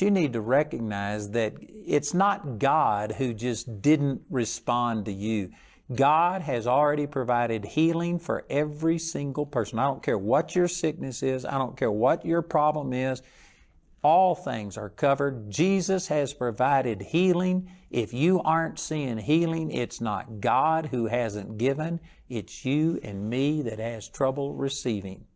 You need to recognize that it's not God who just didn't respond to you. God has already provided healing for every single person. I don't care what your sickness is, I don't care what your problem is. All things are covered. Jesus has provided healing. If you aren't seeing healing, it's not God who hasn't given, it's you and me that has trouble receiving.